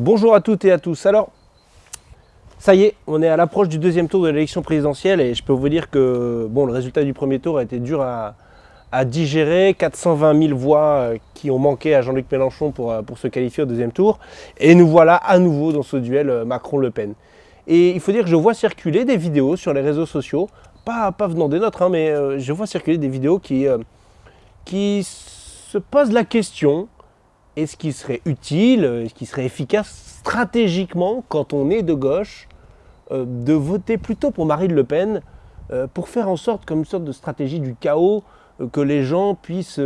Bonjour à toutes et à tous. Alors, ça y est, on est à l'approche du deuxième tour de l'élection présidentielle et je peux vous dire que bon, le résultat du premier tour a été dur à, digérer. 420 000 voix euh, qui ont manqué à Jean-Luc Mélenchon pour, euh, pour se qualifier au deuxième tour. Et nous voilà à nouveau dans ce duel euh, Macron-Le Pen. Et il faut dire que je vois circuler des vidéos sur les réseaux sociaux, pas, pas venant des nôtres, hein, mais je vois circuler des vidéos qui se posent la question est-ce qu'il serait utile, est-ce qu'il serait efficace stratégiquement, quand on est de gauche, euh, de voter plutôt pour Marine Le Pen euh, pour faire en sorte, comme une sorte de stratégie du chaos, euh, que les gens puissent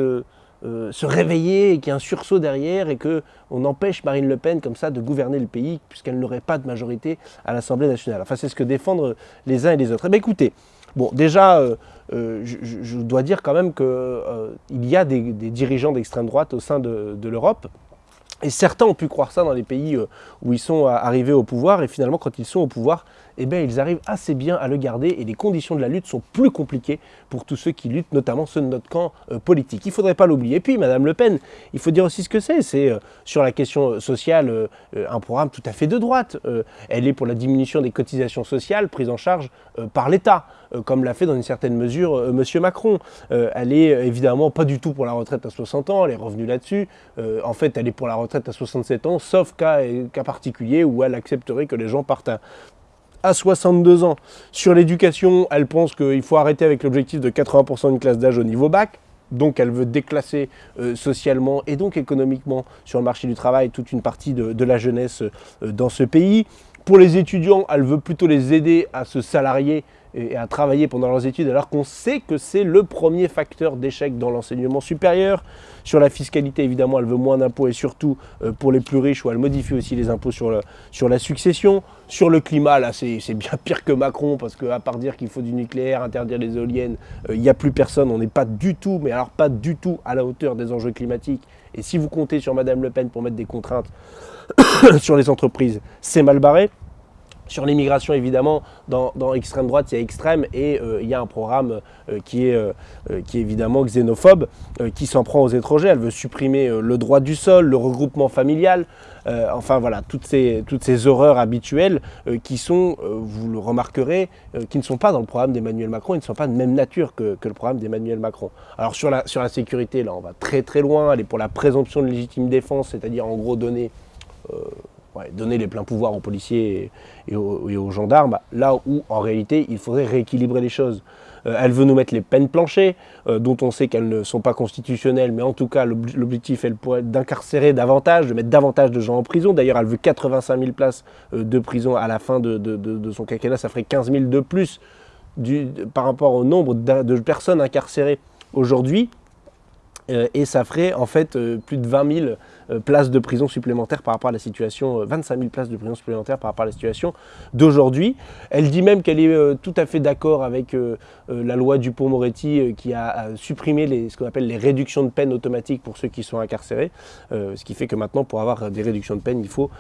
se réveiller et qu'il y ait un sursaut derrière et qu'on empêche Marine Le Pen comme ça de gouverner le pays puisqu'elle n'aurait pas de majorité à l'Assemblée nationale? Enfin, c'est ce que défendent les uns et les autres. Eh bien, écoutez, bon, déjà, je, dois dire quand même qu'il y a des, dirigeants d'extrême droite au sein de l'Europe. Et certains ont pu croire ça dans les pays euh, où ils sont arrivés au pouvoir, et finalement quand ils sont au pouvoir, eh bien, ils arrivent assez bien à le garder, et les conditions de la lutte sont plus compliquées pour tous ceux qui luttent, notamment ceux de notre camp euh, politique. Il ne faudrait pas l'oublier. Et puis, Madame Le Pen, il faut dire aussi ce que c'est. C'est euh, sur la question sociale un programme tout à fait de droite. elle est pour la diminution des cotisations sociales prises en charge par l'État, comme l'a fait dans une certaine mesure M. Macron. elle est évidemment pas du tout pour la retraite à 60 ans, elle est revenue là-dessus. en fait, elle est pour la retraite à 67 ans, sauf cas, cas particulier où elle accepterait que les gens partent à, 62 ans. Sur l'éducation, elle pense qu'il faut arrêter avec l'objectif de 80% d'une classe d'âge au niveau bac. Donc elle veut déclasser euh, socialement et donc économiquement sur le marché du travail toute une partie de, la jeunesse euh, dans ce pays. Pour les étudiants, elle veut plutôt les aider à se salarier et à travailler pendant leurs études alors qu'on sait que c'est le premier facteur d'échec dans l'enseignement supérieur. Sur la fiscalité, évidemment, elle veut moins d'impôts et surtout euh, pour les plus riches où elle modifie aussi les impôts sur, la succession. Sur le climat, là, c'est bien pire que Macron parce qu'à part dire qu'il faut du nucléaire, interdire les éoliennes, euh, il n'y a plus personne. On n'est pas du tout, mais alors pas du tout à la hauteur des enjeux climatiques. Et si vous comptez sur Madame Le Pen pour mettre des contraintes sur les entreprises, c'est mal barré. Sur l'immigration, évidemment, dans, extrême droite, il y a extrême et euh, il y a un programme euh, qui, est, euh, qui est évidemment xénophobe, qui s'en prend aux étrangers. Elle veut supprimer le droit du sol, le regroupement familial, enfin voilà, toutes ces, horreurs habituelles qui sont, vous le remarquerez, qui ne sont pas dans le programme d'Emmanuel Macron, ils ne sont pas de même nature que, le programme d'Emmanuel Macron. Alors sur la, sur la sécurité, là, on va très très loin, elle est pour la présomption de légitime défense, c'est-à-dire en gros donner donner les pleins pouvoirs aux policiers et, aux, gendarmes, là où en réalité il faudrait rééquilibrer les choses. Euh, elle veut nous mettre les peines planchées, euh, dont on sait qu'elles ne sont pas constitutionnelles, mais en tout cas l'objectif elle pourrait être d'incarcérer davantage, de mettre davantage de gens en prison. D'ailleurs elle veut 85 000 places euh, de prison à la fin de, son quinquennat, ça ferait 15 000 de plus par rapport au nombre de personnes incarcérées aujourd'hui. et ça ferait en fait plus de 20 000 euh, places de prison supplémentaires par rapport à la situation, 25 euh, 000 places de prison supplémentaires par rapport à la situation d'aujourd'hui. Elle dit même qu'elle est euh, tout à fait d'accord avec la loi Dupont-Moretti qui a supprimé ce qu'on appelle les réductions de peine automatiques pour ceux qui sont incarcérés. ce qui fait que maintenant, pour avoir des réductions de peine, il faut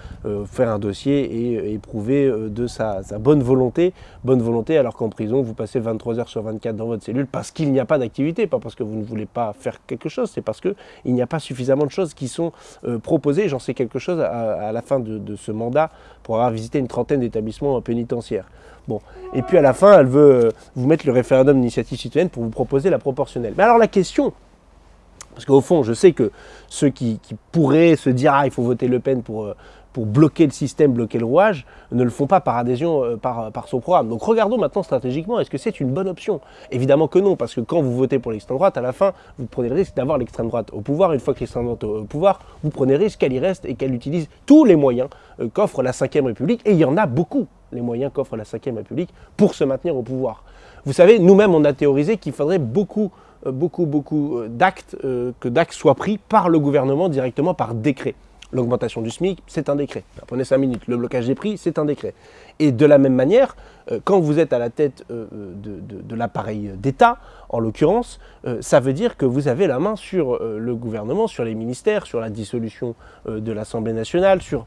faire un dossier et éprouver de sa, sa, bonne volonté. Bonne volonté alors qu'en prison, vous passez 23 heures sur 24 dans votre cellule parce qu'il n'y a pas d'activité, pas parce que vous ne voulez pas faire quelque chose, c'est parce qu'il n'y a pas suffisamment de choses qui sont euh, proposé, j'en sais quelque chose à, la fin de, ce mandat, pour avoir visité une trentaine d'établissements pénitentiaires. Bon. Et puis à la fin, elle veut euh, vous mettre le référendum d'initiative citoyenne pour vous proposer la proportionnelle. Mais alors la question, parce qu'au fond, je sais que ceux qui, pourraient se dire ah il faut voter Le Pen pour, euh, pour bloquer le système, bloquer le rouage, ne le font pas par adhésion euh, par, par son programme. Donc regardons maintenant stratégiquement, est-ce que c'est une bonne option? Évidemment que non, parce que quand vous votez pour l'extrême droite, à la fin, vous prenez le risque d'avoir l'extrême droite au pouvoir. Une fois que l'extrême droite est au pouvoir, vous prenez le risque qu'elle y reste et qu'elle utilise tous les moyens euh, qu'offre la Ve République, et il y en a beaucoup, les moyens qu'offre la Ve République pour se maintenir au pouvoir. Vous savez, nous-mêmes, on a théorisé qu'il faudrait beaucoup euh, beaucoup, beaucoup d'actes, que d'actes soient pris par le gouvernement directement par décret. L'augmentation du SMIC, c'est un décret. Prenez 5 minutes. Le blocage des prix, c'est un décret. Et de la même manière, euh, quand vous êtes à la tête euh, de, l'appareil d'État, en l'occurrence, euh, ça veut dire que vous avez la main sur le gouvernement, sur les ministères, sur la dissolution de l'Assemblée nationale, sur,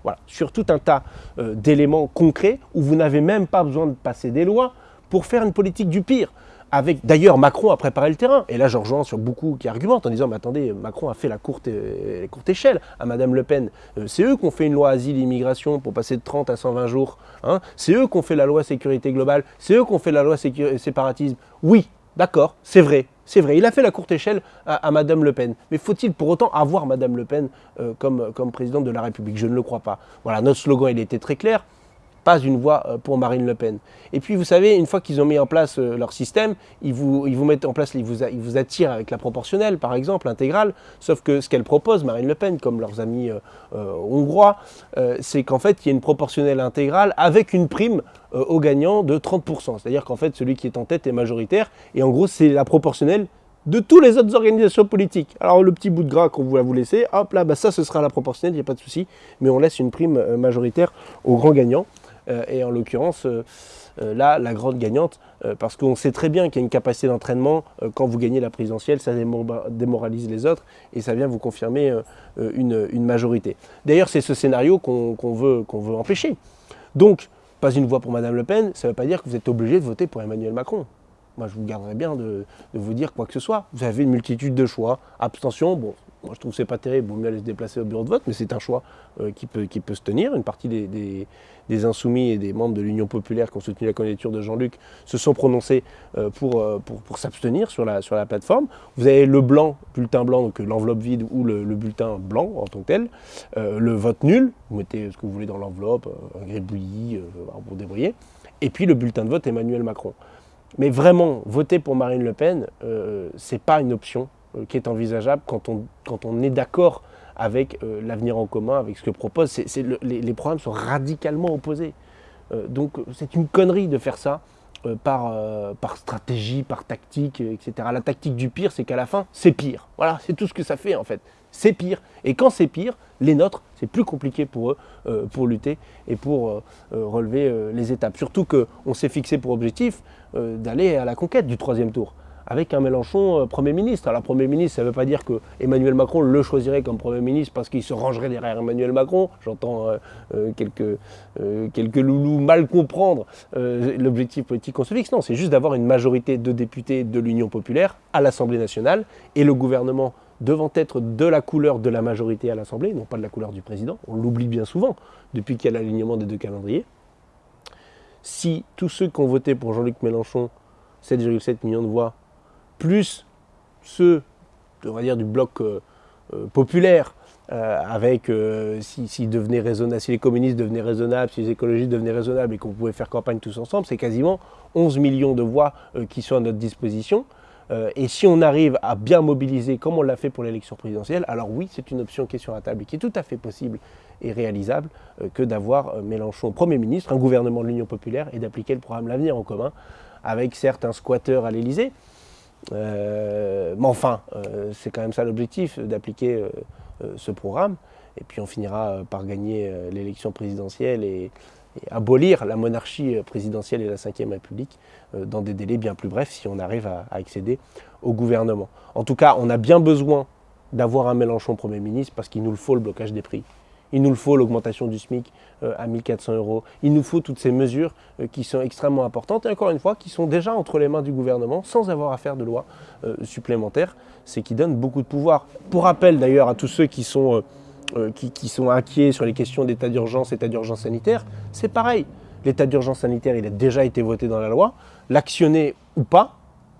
tout un tas d'éléments concrets où vous n'avez même pas besoin de passer des lois pour faire une politique du pire avec d'ailleurs Macron a préparé le terrain. Et là, je rejoins sur beaucoup qui argumentent en disant Mais attendez, Macron a fait la courte, euh, échelle à Madame Le Pen. Euh, c'est eux qui ont fait une loi asile immigration pour passer de 30 à 120 jours. Hein. C'est eux qui ont fait la loi sécurité globale. C'est eux qui ont fait la loi séparatisme. Oui, d'accord, c'est vrai. C'est vrai, il a fait la courte échelle à, Madame Le Pen. Mais faut-il pour autant avoir Madame Le Pen euh, comme, présidente de la République? Je ne le crois pas. Voilà, notre slogan, était très clair pas une voix euh, pour Marine Le Pen. Et puis, vous savez, une fois qu'ils ont mis en place euh, leur système, ils vous, ils vous mettent en place, ils vous, ils vous attirent avec la proportionnelle, par exemple, intégrale. Sauf que ce qu'elle propose, Marine Le Pen, comme leurs amis euh, hongrois, c'est qu'en fait, il y a une proportionnelle intégrale avec une prime aux gagnants de 30%. C'est-à-dire qu'en fait, celui qui est en tête est majoritaire. Et en gros, c'est la proportionnelle de toutes les autres organisations politiques. Alors le petit bout de gras qu'on va vous laisser, hop là, bah, ça ce sera la proportionnelle, il n'y a pas de souci, mais on laisse une prime majoritaire aux grands gagnants. Euh, et en l'occurrence, euh, euh, là, la grande gagnante, parce qu'on sait très bien qu'il y a une capacité d'entraînement, quand vous gagnez la présidentielle, ça démoralise les autres, et ça vient vous confirmer une, majorité. D'ailleurs, c'est ce scénario qu'on veut, veut empêcher. Donc, pas une voix pour Madame Le Pen, ça ne veut pas dire que vous êtes obligé de voter pour Emmanuel Macron. Moi, je vous garderais bien de, de, vous dire quoi que ce soit. Vous avez une multitude de choix. Abstention, bon, moi, je trouve que c'est pas terrible, vaut mieux aller se déplacer au bureau de vote, mais c'est un choix euh, qui, peut, qui peut se tenir. Une partie des, insoumis et des membres de l'Union populaire qui ont soutenu la candidature de Jean-Luc se sont prononcés euh, euh, pour, pour, s'abstenir sur la, sur la plateforme. Vous avez le blanc, bulletin blanc, donc l'enveloppe vide ou le, bulletin blanc en tant que tel. le vote nul, vous mettez ce que vous voulez dans l'enveloppe, un gribouillis, pour débrouiller. Et puis le bulletin de vote Emmanuel Macron. Mais vraiment, voter pour Marine Le Pen, ce n'est pas une option qui est envisageable quand on, quand on est d'accord avec euh, l'avenir en commun, avec ce que propose. les, programmes sont radicalement opposés. Euh, donc c'est une connerie de faire ça par, par stratégie, par tactique, etc. La tactique du pire, c'est qu'à la fin, c'est pire. Voilà, c'est tout ce que ça fait en fait. C'est pire. Et quand c'est pire, les nôtres, c'est plus compliqué pour eux pour lutter et pour relever les étapes. Surtout qu'on s'est fixé pour objectif d'aller à la conquête du troisième tour avec un Mélenchon euh, Premier ministre. Alors Premier ministre, ça ne veut pas dire que Emmanuel Macron le choisirait comme Premier ministre parce qu'il se rangerait derrière Emmanuel Macron. J'entends euh, euh, quelques, quelques loulous mal comprendre l'objectif politique qu'on se fixe. Non, c'est juste d'avoir une majorité de députés de l'Union populaire à l'Assemblée nationale et le gouvernement devant être de la couleur de la majorité à l'Assemblée, non pas de la couleur du président. On l'oublie bien souvent depuis qu'il y a l'alignement des deux calendriers. Si tous ceux qui ont voté pour Jean-Luc Mélenchon, 7,7 millions de voix, plus ceux, on va dire, du bloc euh, euh, populaire, euh, avec si, les communistes devenaient raisonnables, si les écologistes devenaient raisonnables et qu'on pouvait faire campagne tous ensemble, c'est quasiment 11 millions de voix qui sont à notre disposition. et si on arrive à bien mobiliser, comme on l'a fait pour l'élection présidentielle, alors oui, c'est une option qui est sur la table et qui est tout à fait possible et réalisable que d'avoir Mélenchon Premier ministre, un gouvernement de l'Union populaire et d'appliquer le programme L'avenir en commun, avec certains squatteurs à l'Élysée. Euh, mais enfin, euh, c'est quand même ça l'objectif, d'appliquer euh, ce programme. Et puis on finira par gagner l'élection présidentielle et, abolir la monarchie présidentielle et la Ve République dans des délais bien plus brefs si on arrive à accéder au gouvernement. En tout cas, on a bien besoin d'avoir un Mélenchon Premier ministre parce qu'il nous le faut le blocage des prix. Il nous faut, l'augmentation du SMIC euh, à 1400 euros. Il nous faut toutes ces mesures euh, qui sont extrêmement importantes et encore une fois, qui sont déjà entre les mains du gouvernement sans avoir à faire de loi euh, supplémentaire. C'est qui donne beaucoup de pouvoir. Pour rappel d'ailleurs à tous ceux qui sont, qui, sont inquiets sur les questions d'état d'urgence, état d'urgence sanitaire, c'est pareil. L'état d'urgence sanitaire, il a déjà été voté dans la loi. L'actionner ou pas,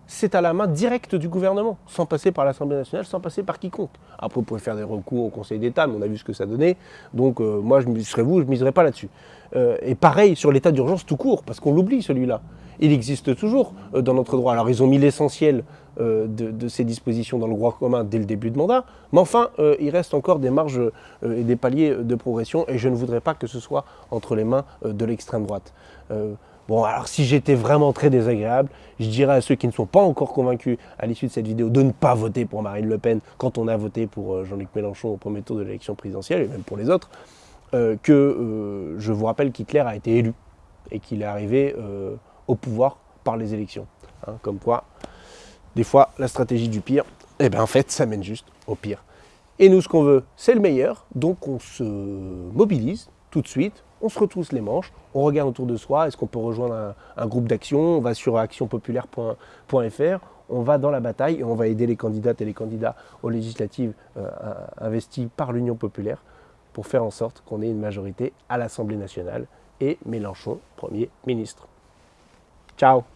c'est à la main directe du gouvernement, sans passer par l'Assemblée nationale, sans passer par quiconque. Après, vous pouvez faire des recours au Conseil d'État, mais on a vu ce que ça donnait. Donc, euh, moi, je serais vous, je ne miserais pas là-dessus. Euh, et pareil sur l'état d'urgence tout court, parce qu'on l'oublie celui-là. Il existe toujours euh, dans notre droit. Alors, ils ont mis l'essentiel de, ces dispositions dans le droit commun dès le début de mandat, mais enfin, il reste encore des marges et des paliers de progression, et je ne voudrais pas que ce soit entre les mains de l'extrême droite. Bon, alors si j'étais vraiment très désagréable, je dirais à ceux qui ne sont pas encore convaincus à l'issue de cette vidéo de ne pas voter pour Marine Le Pen quand on a voté pour euh, Jean-Luc Mélenchon au premier tour de l'élection présidentielle, et même pour les autres, euh, que euh, je vous rappelle qu'Hitler a été élu et qu'il est arrivé au pouvoir par les élections. Hein, comme quoi, des fois, la stratégie du pire, eh bien en fait, ça mène juste au pire. Et nous, ce qu'on veut, c'est le meilleur, donc on se mobilise tout de suite, on se retrousse les manches, on regarde autour de soi, est-ce qu'on peut rejoindre un, groupe d'action, on va sur actionpopulaire.fr, on va dans la bataille et on va aider les candidates et les candidats aux législatives euh, investis par l'Union populaire pour faire en sorte qu'on ait une majorité à l'Assemblée nationale et Mélenchon Premier ministre. Ciao